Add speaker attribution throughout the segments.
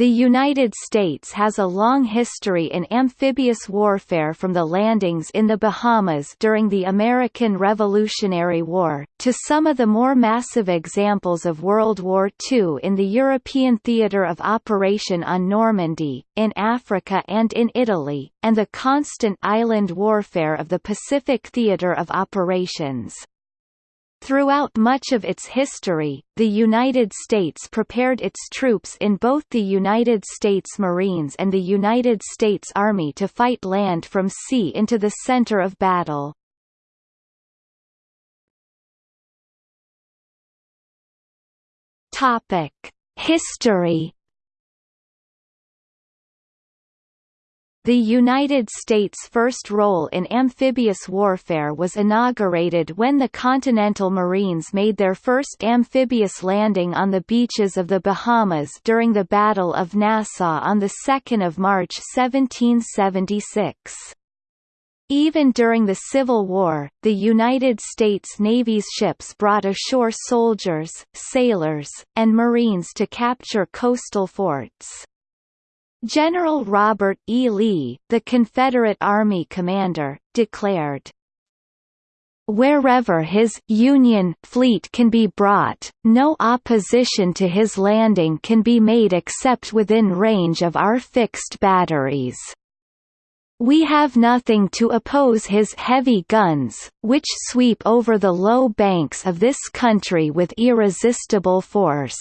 Speaker 1: The United States has a long history in amphibious warfare from the landings in the Bahamas during the American Revolutionary War, to some of the more massive examples of World War II in the European theatre of operation on Normandy, in Africa and in Italy, and the constant island warfare of the Pacific theatre of operations. Throughout much of its history, the United States prepared its troops in both the United States Marines and the United States Army to fight land from sea into the center of battle. History The United States' first role in amphibious warfare was inaugurated when the Continental Marines made their first amphibious landing on the beaches of the Bahamas during the Battle of Nassau on 2 March 1776. Even during the Civil War, the United States Navy's ships brought ashore soldiers, sailors, and Marines to capture coastal forts. General Robert E. Lee, the Confederate Army commander, declared, Wherever his Union fleet can be brought, no opposition to his landing can be made except within range of our fixed batteries. We have nothing to oppose his heavy guns, which sweep over the low banks of this country with irresistible force.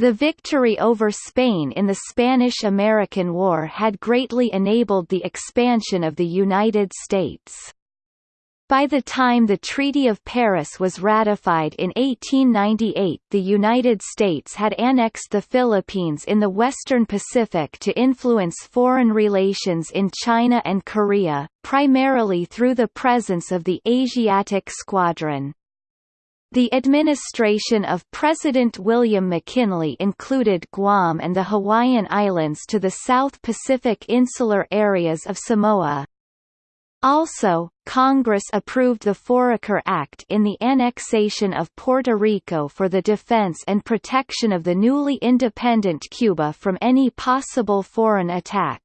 Speaker 1: The victory over Spain in the Spanish–American War had greatly enabled the expansion of the United States. By the time the Treaty of Paris was ratified in 1898 the United States had annexed the Philippines in the western Pacific to influence foreign relations in China and Korea, primarily through the presence of the Asiatic Squadron. The administration of President William McKinley included Guam and the Hawaiian Islands to the South Pacific insular areas of Samoa. Also, Congress approved the Foraker Act in the annexation of Puerto Rico for the defense and protection of the newly independent Cuba from any possible foreign attack.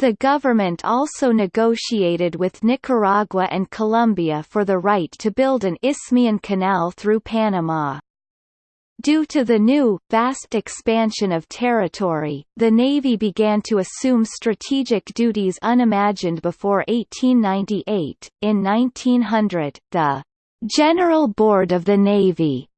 Speaker 1: The government also negotiated with Nicaragua and Colombia for the right to build an Isthmian canal through Panama. Due to the new, vast expansion of territory, the Navy began to assume strategic duties unimagined before 1898. In 1900, the General Board of the Navy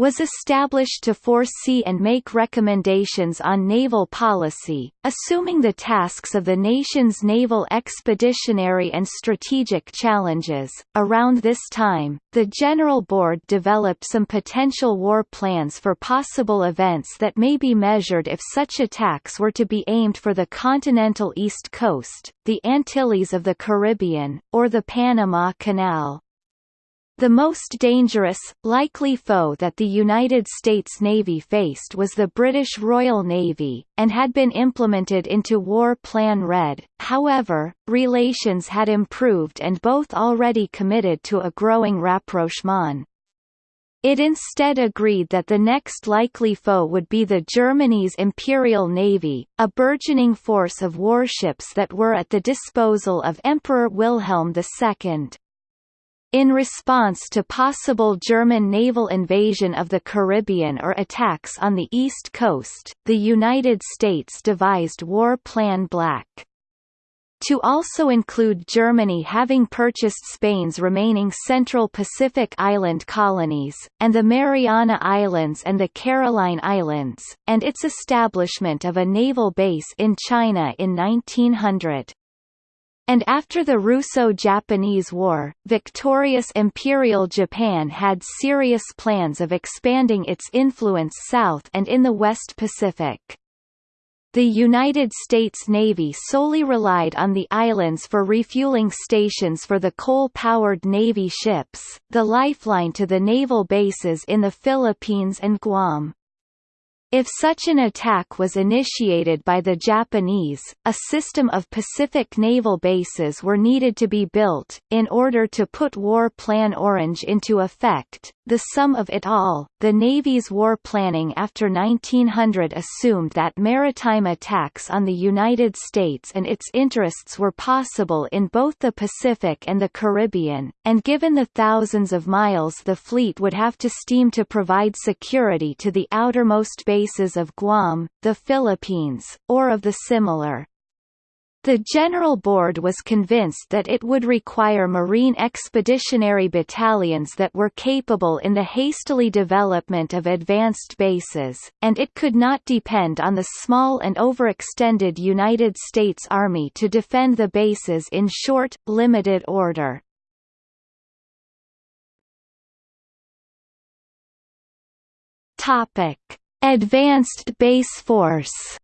Speaker 1: was established to foresee and make recommendations on naval policy, assuming the tasks of the nation's naval expeditionary and strategic challenges. Around this time, the General Board developed some potential war plans for possible events that may be measured if such attacks were to be aimed for the continental East Coast, the Antilles of the Caribbean, or the Panama Canal. The most dangerous, likely foe that the United States Navy faced was the British Royal Navy, and had been implemented into War Plan Red, however, relations had improved and both already committed to a growing rapprochement. It instead agreed that the next likely foe would be the Germany's Imperial Navy, a burgeoning force of warships that were at the disposal of Emperor Wilhelm II. In response to possible German naval invasion of the Caribbean or attacks on the East Coast, the United States devised War Plan Black. To also include Germany having purchased Spain's remaining Central Pacific island colonies, and the Mariana Islands and the Caroline Islands, and its establishment of a naval base in China in 1900 and after the Russo-Japanese War, victorious Imperial Japan had serious plans of expanding its influence south and in the West Pacific. The United States Navy solely relied on the islands for refueling stations for the coal-powered Navy ships, the lifeline to the naval bases in the Philippines and Guam. If such an attack was initiated by the Japanese, a system of Pacific naval bases were needed to be built, in order to put War Plan Orange into effect. The sum of it all, the Navy's war planning after 1900 assumed that maritime attacks on the United States and its interests were possible in both the Pacific and the Caribbean, and given the thousands of miles the fleet would have to steam to provide security to the outermost bases bases of Guam, the Philippines, or of the similar. The General Board was convinced that it would require Marine expeditionary battalions that were capable in the hastily development of advanced bases, and it could not depend on the small and overextended United States Army to defend the bases in short, limited order. Advanced Base Force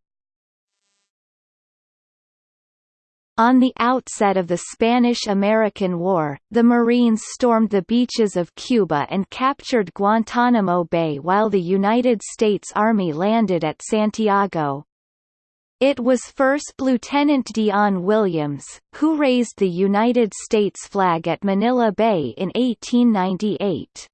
Speaker 1: On the outset of the Spanish–American War, the Marines stormed the beaches of Cuba and captured Guantanamo Bay while the United States Army landed at Santiago. It was first Lieutenant Dion Williams, who raised the United States flag at Manila Bay in 1898.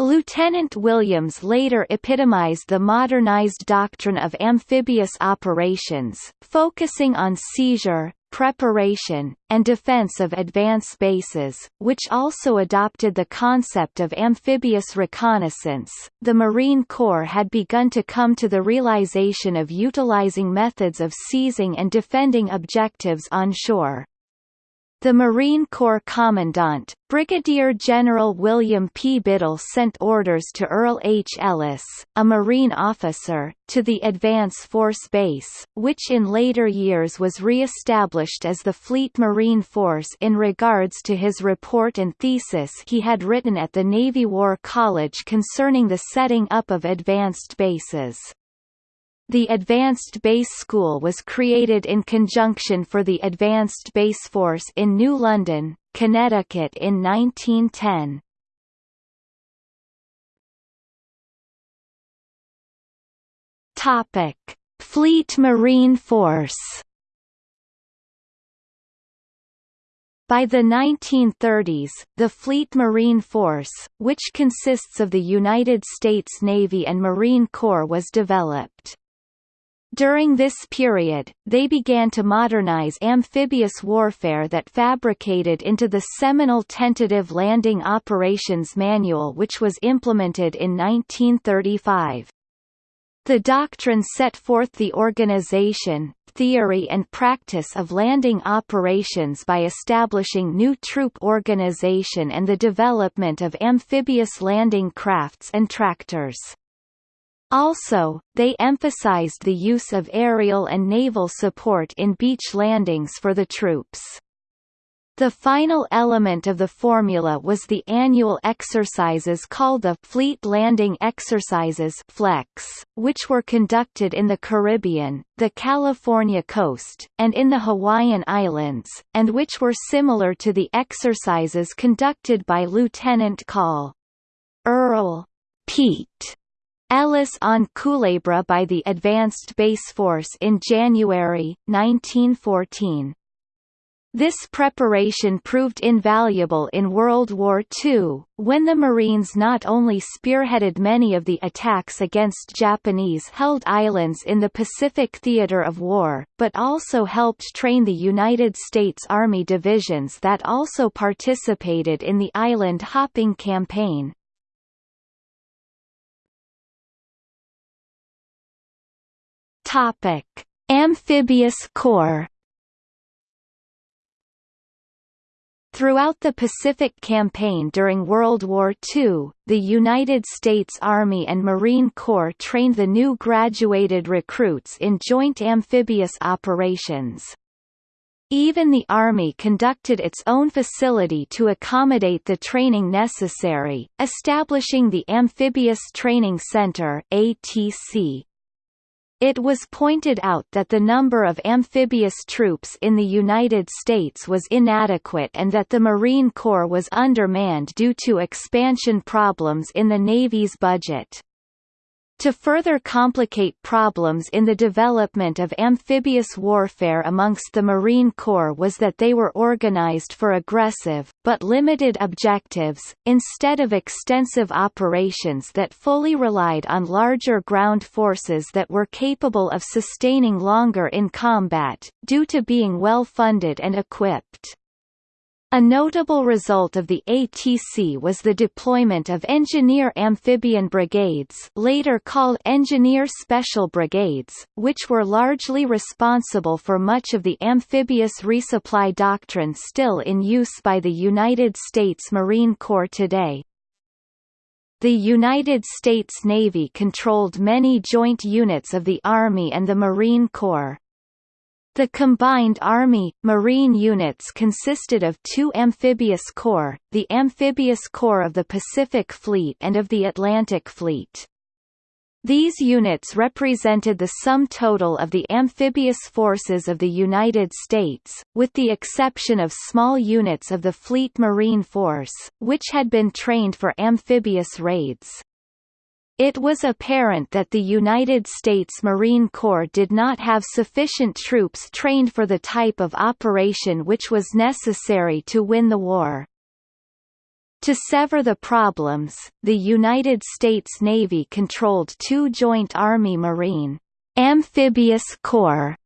Speaker 1: Lieutenant Williams later epitomized the modernized doctrine of amphibious operations, focusing on seizure, preparation, and defense of advance bases, which also adopted the concept of amphibious reconnaissance. The Marine Corps had begun to come to the realization of utilizing methods of seizing and defending objectives on shore. The Marine Corps Commandant, Brigadier General William P. Biddle sent orders to Earl H. Ellis, a Marine officer, to the Advance Force Base, which in later years was re-established as the Fleet Marine Force in regards to his report and thesis he had written at the Navy War College concerning the setting up of advanced bases. The Advanced Base School was created in conjunction for the Advanced Base Force in New London, Connecticut in 1910. Topic: Fleet Marine Force By the 1930s, the Fleet Marine Force, which consists of the United States Navy and Marine Corps was developed. During this period, they began to modernize amphibious warfare that fabricated into the seminal Tentative Landing Operations Manual which was implemented in 1935. The doctrine set forth the organization, theory and practice of landing operations by establishing new troop organization and the development of amphibious landing crafts and tractors. Also, they emphasized the use of aerial and naval support in beach landings for the troops. The final element of the formula was the annual exercises called the Fleet Landing Exercises FLEX, which were conducted in the Caribbean, the California coast, and in the Hawaiian Islands, and which were similar to the exercises conducted by Lieutenant Col. Earl Pete Ellis on Culebra by the Advanced Base Force in January, 1914. This preparation proved invaluable in World War II, when the Marines not only spearheaded many of the attacks against Japanese-held islands in the Pacific theater of war, but also helped train the United States Army divisions that also participated in the island-hopping campaign. Topic: Amphibious Corps. Throughout the Pacific Campaign during World War II, the United States Army and Marine Corps trained the new graduated recruits in joint amphibious operations. Even the Army conducted its own facility to accommodate the training necessary, establishing the Amphibious Training Center ATC. It was pointed out that the number of amphibious troops in the United States was inadequate and that the Marine Corps was undermanned due to expansion problems in the Navy's budget. To further complicate problems in the development of amphibious warfare amongst the Marine Corps was that they were organized for aggressive, but limited objectives, instead of extensive operations that fully relied on larger ground forces that were capable of sustaining longer in combat, due to being well funded and equipped. A notable result of the ATC was the deployment of Engineer Amphibian Brigades later called Engineer Special Brigades, which were largely responsible for much of the amphibious resupply doctrine still in use by the United States Marine Corps today. The United States Navy controlled many joint units of the Army and the Marine Corps. The combined Army, Marine units consisted of two amphibious corps, the Amphibious Corps of the Pacific Fleet and of the Atlantic Fleet. These units represented the sum total of the amphibious forces of the United States, with the exception of small units of the Fleet Marine Force, which had been trained for amphibious raids. It was apparent that the United States Marine Corps did not have sufficient troops trained for the type of operation which was necessary to win the war. To sever the problems, the United States Navy controlled two joint Army-Marine amphibious corps,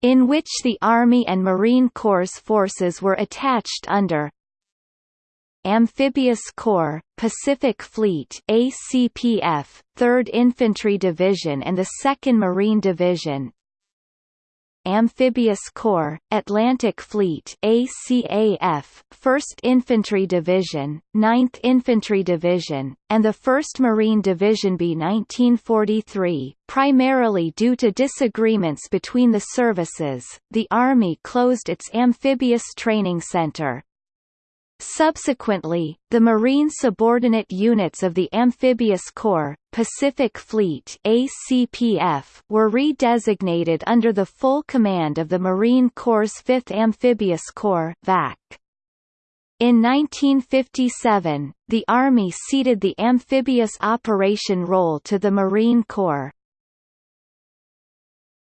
Speaker 1: in which the Army and Marine Corps forces were attached under Amphibious Corps, Pacific Fleet ACPF, 3rd Infantry Division and the 2nd Marine Division Amphibious Corps, Atlantic Fleet ACAF, 1st Infantry Division, 9th Infantry Division, and the 1st Marine Division B 1943. Primarily due to disagreements between the services, the Army closed its amphibious training center, Subsequently, the Marine subordinate units of the Amphibious Corps, Pacific Fleet ACPF, were redesignated under the full command of the Marine Corps' 5th Amphibious Corps VAC. In 1957, the Army ceded the amphibious operation role to the Marine Corps.